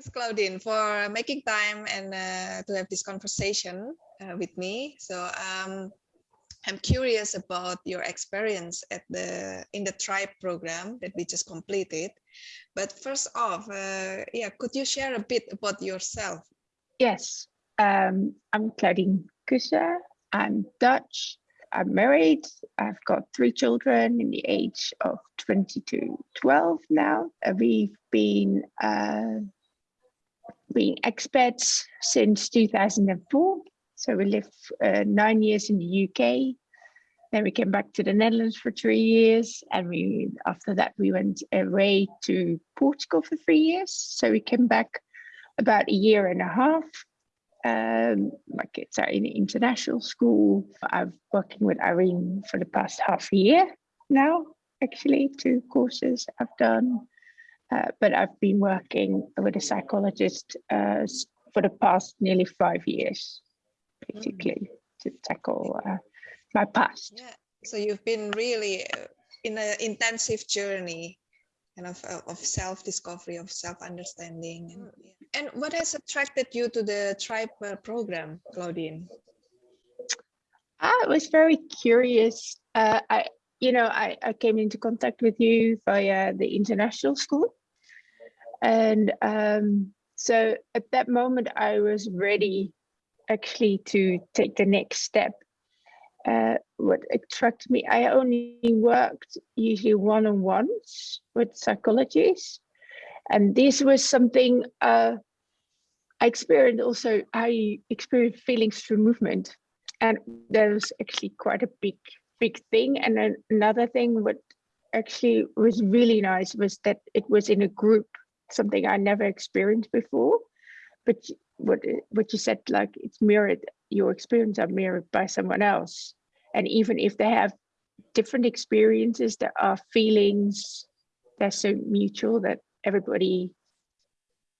Thanks, Claudine, for making time and uh, to have this conversation uh, with me. So um, I'm curious about your experience at the in the tribe program that we just completed. But first off, uh, yeah, could you share a bit about yourself? Yes, um, I'm Claudine Kusser. I'm Dutch. I'm married. I've got three children in the age of 20 to 12 now. Uh, we've been uh, being expats since 2004. So we lived uh, nine years in the UK. Then we came back to the Netherlands for three years. And we after that, we went away to Portugal for three years. So we came back about a year and a half. Um, my kids are in international school. I'm working with Irene for the past half a year now, actually, two courses I've done. Uh, but I've been working with a psychologist uh, for the past nearly five years, basically, mm. to tackle uh, my past. Yeah. So you've been really uh, in an intensive journey kind of, uh, of self-discovery, of self-understanding. And, mm. and, what has attracted you to the tribe program, Claudine? I was very curious. I, you know, I, I came into contact with you via the international school. And um, so at that moment, I was ready actually to take the next step. Uh, what attracted me, I only worked usually one-on-ones with psychologists. And this was something uh, I experienced also, I experienced feelings through movement. And that was actually quite a big, big thing. And then another thing what actually was really nice was that it was in a group something I never experienced before. But what what you said, like it's mirrored, your experience are mirrored by someone else. And even if they have different experiences, there are feelings they're so mutual that everybody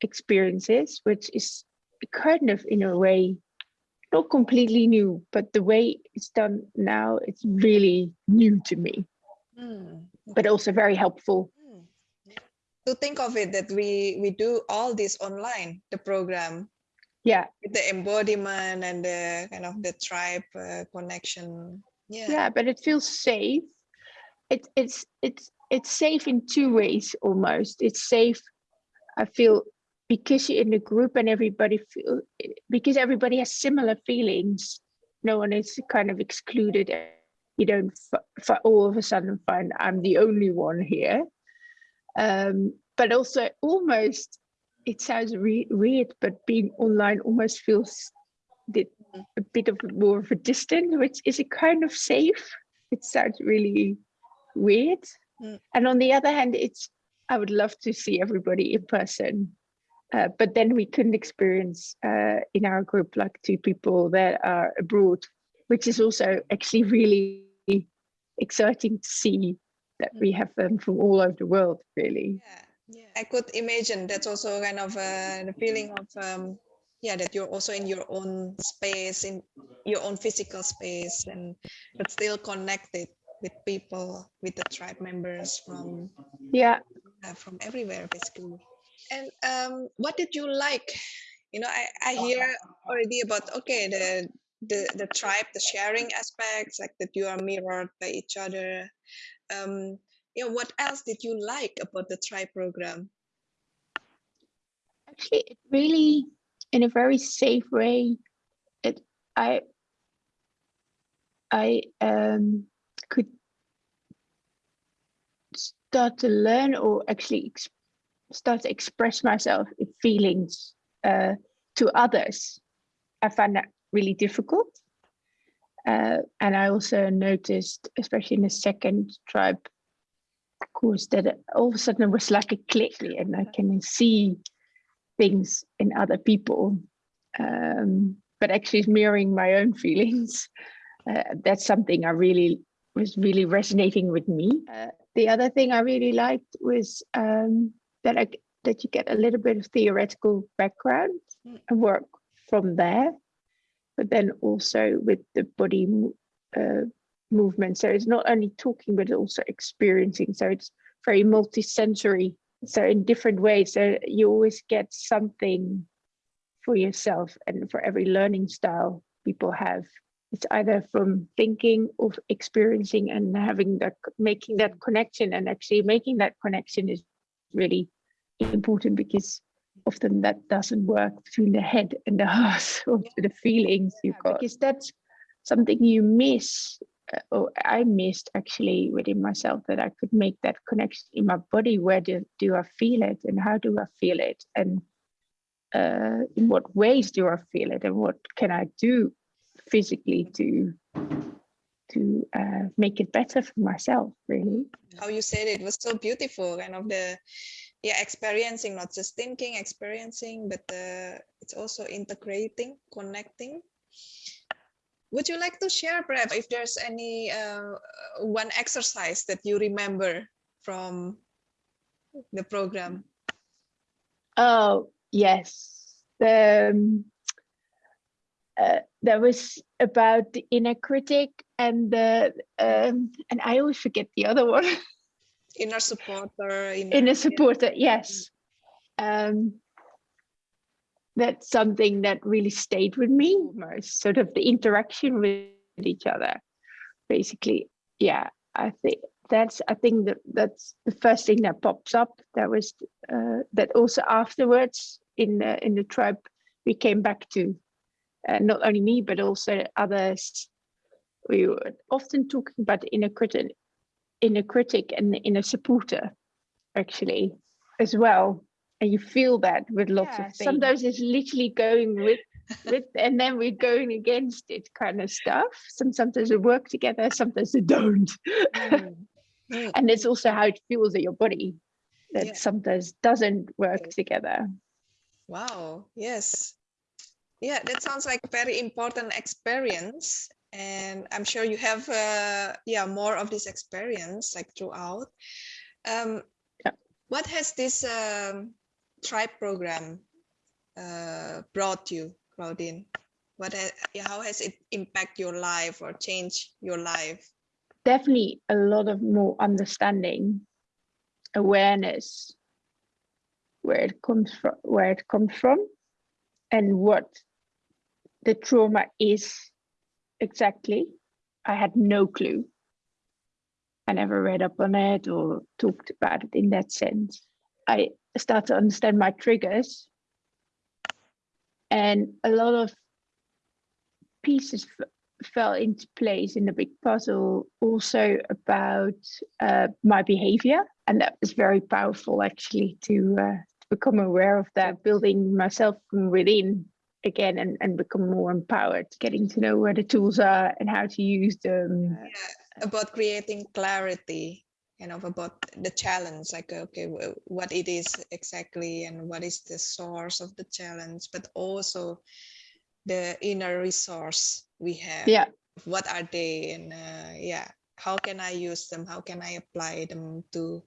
experiences, which is kind of in a way not completely new, but the way it's done now, it's really new to me, mm. but also very helpful to think of it that we we do all this online the program. Yeah. The embodiment and the kind of the tribe uh, connection. Yeah. Yeah but it feels safe. It, it's it's it's safe in two ways almost. It's safe i feel because you're in a group and everybody feel because everybody has similar feelings. No one is kind of excluded. You don't for all of a sudden find i'm the only one here um, but also almost it sounds re weird but being online almost feels a bit of more of a distance which is a kind of safe? It sounds really weird. Mm. and on the other hand it's i would love to see everybody in person. Uh, but then we couldn't experience uh, in our group like two people that are abroad which is also actually really exciting to see that we have them from all over the world, really. Yeah, yeah. I could imagine that's also kind of uh, the feeling of, um, yeah, that you're also in your own space, in your own physical space, and but still connected with people, with the tribe members from, yeah, uh, from everywhere, basically. And um, what did you like? You know, I, I hear already about, okay, the the the tribe the sharing aspects like that you are mirrored by each other um, you know, what else did you like about the tribe program? Actually, it really, in a very safe way, it I I um, could start to learn or actually start to express myself in feelings uh, to others. I find that really difficult. Uh, and I also noticed, especially in the second tribe course, that all of a sudden it was like a click and I can see things in other people, um, but actually mirroring my own feelings. Uh, that's something I really was really resonating with me. Uh, the other thing I really liked was um, that I that you get a little bit of theoretical background and work from there but then also with the body uh, movement. So it's not only talking, but also experiencing. So it's very multi-sensory so in different ways so you always get something for yourself and for every learning style people have it's either from thinking or experiencing and having that making that connection and actually making that connection is really important because often that doesn't work between the head and the heart or the feelings you've got because that's something you miss uh, or I missed actually within myself that I could make that connection in my body. Where do, do I feel it and how do I feel it? And uh, in what ways do I feel it and what can I do physically to to uh, make it better for myself really how you said it was so beautiful kind of the yeah experiencing not just thinking experiencing but uh, it's also integrating connecting. Would you like to share perhaps if there's any uh, one exercise that you remember from the program? Oh yes. Um, uh, that was about the inner critic and the um, and I always forget the other one. inner supporter. Inner, inner supporter, yes. Um, that's something that really stayed with me most sort of the interaction with each other basically yeah i think that's i think that that's the first thing that pops up that was uh, that also afterwards in the in the tribe we came back to uh, not only me, but also others. We were often talking about inner critic, inner critic and the inner supporter, actually, as well. And you feel that with lots yeah, of things. Sometimes it's literally going with with and then we're going against it kind of stuff. Some sometimes we work together, sometimes they don't. Mm. Mm. and it's also how it feels in your body that yeah. sometimes doesn't work together. Wow, yes. Yeah, that sounds like very important experience. And I'm sure you have, uh, yeah, more of this experience like throughout. Um, yeah. What has this um, tribe program uh, brought you, Claudine? What has, how has it impact your life or change your life? Definitely a lot of more understanding, awareness, where it comes from, where it comes from, and what the trauma is exactly. I had no clue. I never read up on it or talked about it in that sense. I start to understand my triggers and a lot of pieces fell into place in the big puzzle also about uh, my behavior and that was very powerful actually to, uh, to become aware of that building myself from within again and, and become more empowered, getting to know where the tools are and how to use them. Yeah, about creating clarity, you know, about the challenge, like, okay, what it is exactly and what is the source of the challenge, but also the inner resource we have. Yeah. What are they? And uh, yeah, how can I use them? How can I apply them to,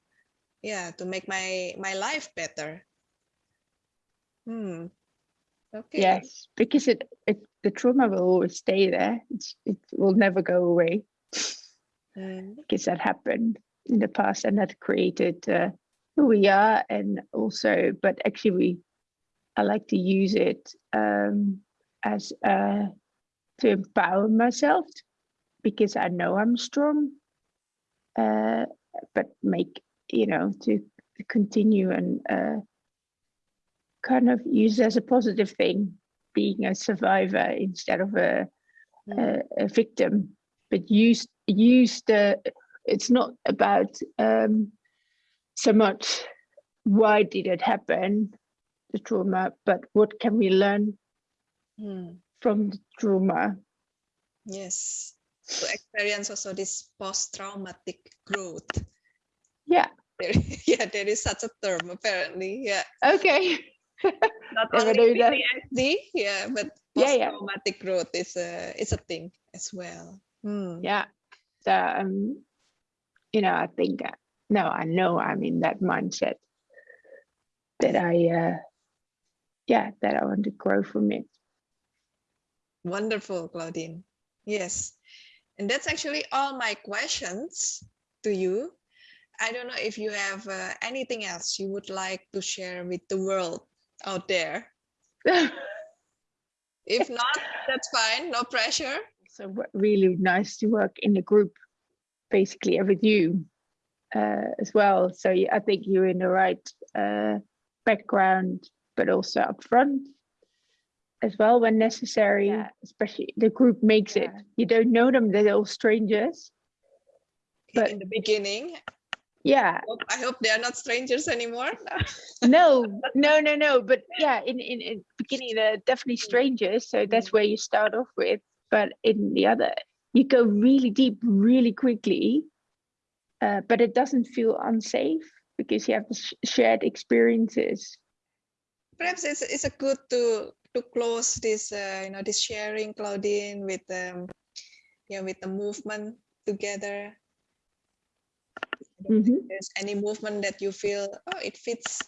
yeah, to make my, my life better? Hmm. Okay. Yes, because it, it the trauma will always stay there. It's, it will never go away. Mm. Because that happened in the past and that created uh, who we are and also, but actually we, I like to use it um, as uh, to empower myself because I know I'm strong, uh, but make, you know, to continue and uh, kind of used as a positive thing, being a survivor instead of a, a, a victim, but use use the. It's not about um, so much why did it happen, the trauma, but what can we learn mm. from the trauma? Yes, to experience also this post-traumatic growth. Yeah. There, yeah, there is such a term apparently. Yeah. Okay. Not only PTSD, yeah, but post-traumatic yeah, yeah. growth is a is a thing as well. Hmm. Yeah. So um, you know, I think uh, no, I know I'm in that mindset that I uh yeah, that I want to grow from it. Wonderful, Claudine. Yes. And that's actually all my questions to you. I don't know if you have uh, anything else you would like to share with the world out there. If not, that's fine. No pressure. so really nice to work in a group, basically, with you uh, as well. So I think you're in the right uh, background, but also up front as well when necessary. Yeah. Especially the group makes it. You don't know them; they're all strangers. But- in the beginning, Yeah, I hope they are not strangers anymore. no, no, no, no. But yeah, in in, in beginning they're definitely strangers, so that's where you start off with. But in the other, you go really deep, really quickly. Uh, but it doesn't feel unsafe because you have sh- shared experiences. Perhaps it's it's a good to to close this uh, you know this sharing, Claudine, with um yeah with the movement together. Think Mhm. There's any movement that you feel oh it fits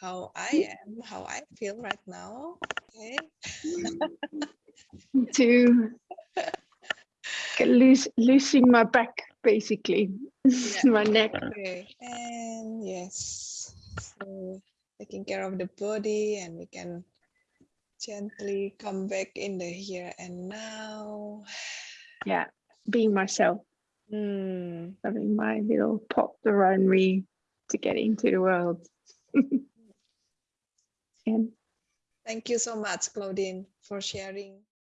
how I am, how I feel right now. Okay. To lose, losing my back, basically, my neck. Okay, and yes, so taking care of the body, and we can gently come back in the here and now. Yeah, being myself, Hmm. having my little pot around me to get into the world. and Thank you so much, Claudine, for sharing.